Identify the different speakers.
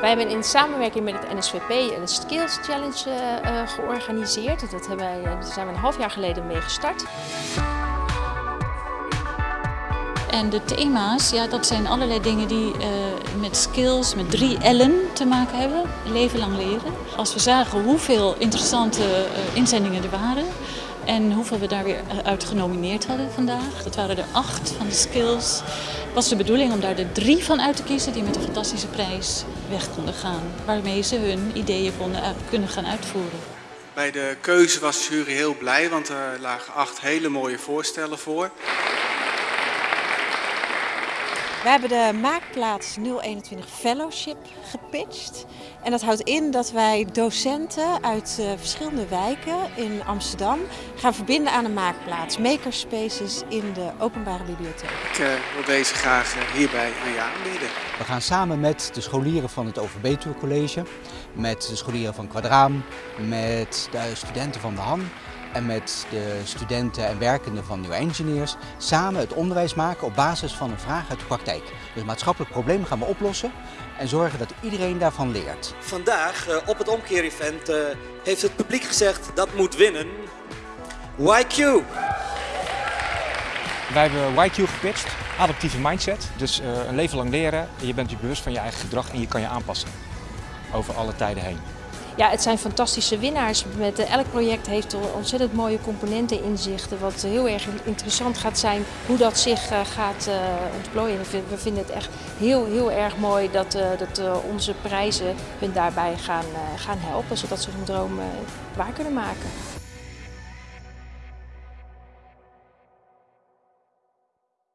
Speaker 1: Wij hebben in samenwerking met het NSVP een Skills Challenge uh, georganiseerd. Dat hebben wij, daar zijn we een half jaar geleden mee gestart.
Speaker 2: En de thema's, ja, dat zijn allerlei dingen die met skills, met drie L'en te maken hebben. Leven lang leren. Als we zagen hoeveel interessante inzendingen er waren en hoeveel we daar weer uit genomineerd hadden vandaag, dat waren er acht van de skills, was de bedoeling om daar de drie van uit te kiezen die met een fantastische prijs weg konden gaan. Waarmee ze hun ideeën konden kunnen gaan uitvoeren.
Speaker 3: Bij de keuze was de jury heel blij, want er lagen acht hele mooie voorstellen voor.
Speaker 4: We hebben de Maakplaats 021 Fellowship gepitcht. En dat houdt in dat wij docenten uit uh, verschillende wijken in Amsterdam gaan verbinden aan een maakplaats. Makerspaces in de openbare bibliotheek.
Speaker 3: Ik uh, wil deze graag uh, hierbij aan je aanbieden.
Speaker 5: We gaan samen met de scholieren van het Overbetuwe College, met de scholieren van Quadraam, met de studenten van de Han en met de studenten en werkenden van New Engineers samen het onderwijs maken op basis van een vraag uit de praktijk. Dus maatschappelijk probleem gaan we oplossen en zorgen dat iedereen daarvan leert.
Speaker 6: Vandaag uh, op het omkeer-event uh, heeft het publiek gezegd dat moet winnen YQ.
Speaker 7: Wij hebben YQ gepitcht, adaptieve mindset. Dus uh, een leven lang leren, je bent je bewust van je eigen gedrag en je kan je aanpassen over alle tijden heen.
Speaker 1: Ja, het zijn fantastische winnaars. Met, elk project heeft ontzettend mooie componenten in zich. Wat heel erg interessant gaat zijn hoe dat zich uh, gaat uh, ontplooien. We vinden het echt heel, heel erg mooi dat, dat onze prijzen hun daarbij gaan, gaan helpen. Zodat ze hun droom waar kunnen maken.